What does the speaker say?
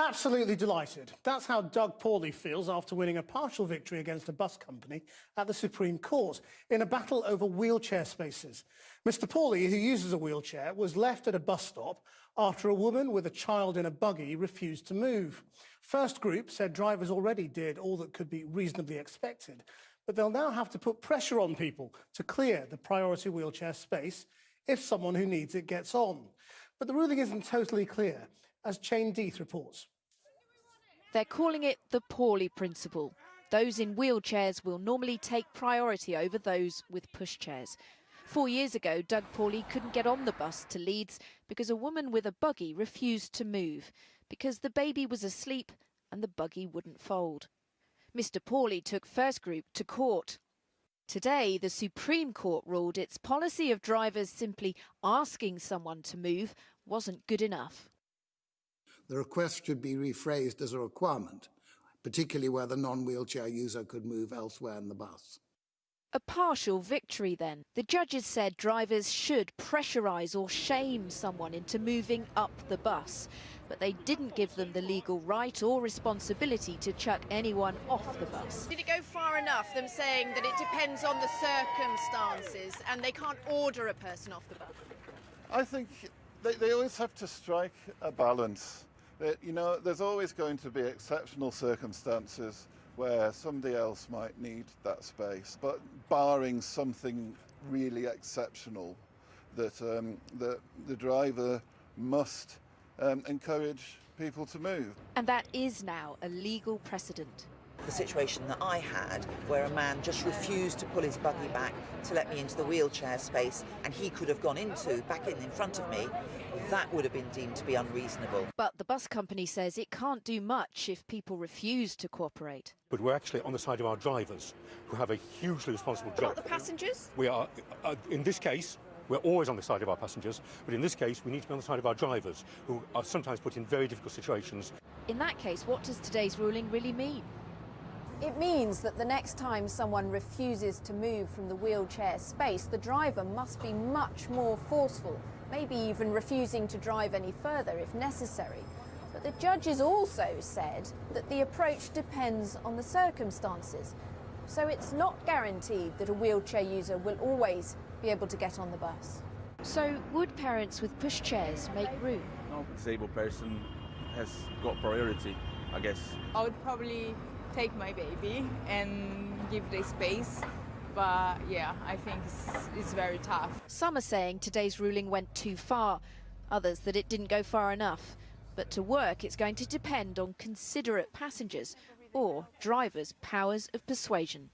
Absolutely delighted. That's how Doug Paulley feels after winning a partial victory against a bus company at the Supreme Court in a battle over wheelchair spaces. Mr Paulley, who uses a wheelchair, was left at a bus stop after a woman with a child in a buggy refused to move. First Group said drivers already did all that could be reasonably expected, but they'll now have to put pressure on people to clear the priority wheelchair space if someone who needs it gets on. But the ruling isn't totally clear as Chain Deeth reports. They're calling it the Paulley principle. Those in wheelchairs will normally take priority over those with pushchairs. Four years ago, Doug Paulley couldn't get on the bus to Leeds because a woman with a buggy refused to move, because the baby was asleep and the buggy wouldn't fold. Mr Paulley took First Group to court. Today, the Supreme Court ruled its policy of drivers simply asking someone to move wasn't good enough the request should be rephrased as a requirement, particularly where the non-wheelchair user could move elsewhere in the bus. A partial victory then. The judges said drivers should pressurise or shame someone into moving up the bus, but they didn't give them the legal right or responsibility to chuck anyone off the bus. Did it go far enough, them saying that it depends on the circumstances and they can't order a person off the bus? I think they, they always have to strike a balance that, you know, there's always going to be exceptional circumstances where somebody else might need that space, but barring something really exceptional, that um, the, the driver must um, encourage people to move. And that is now a legal precedent the situation that I had, where a man just refused to pull his buggy back to let me into the wheelchair space, and he could have gone into, back in, in front of me, that would have been deemed to be unreasonable. But the bus company says it can't do much if people refuse to cooperate. But we're actually on the side of our drivers, who have a hugely responsible job. Not the passengers? We are, uh, in this case, we're always on the side of our passengers, but in this case, we need to be on the side of our drivers, who are sometimes put in very difficult situations. In that case, what does today's ruling really mean? It means that the next time someone refuses to move from the wheelchair space, the driver must be much more forceful, maybe even refusing to drive any further if necessary. But the judges also said that the approach depends on the circumstances. So it's not guaranteed that a wheelchair user will always be able to get on the bus. So would parents with pushchairs make room? No disabled person has got priority, I guess. I would probably take my baby and give the space. But yeah, I think it's, it's very tough. Some are saying today's ruling went too far, others that it didn't go far enough. But to work, it's going to depend on considerate passengers or drivers' powers of persuasion.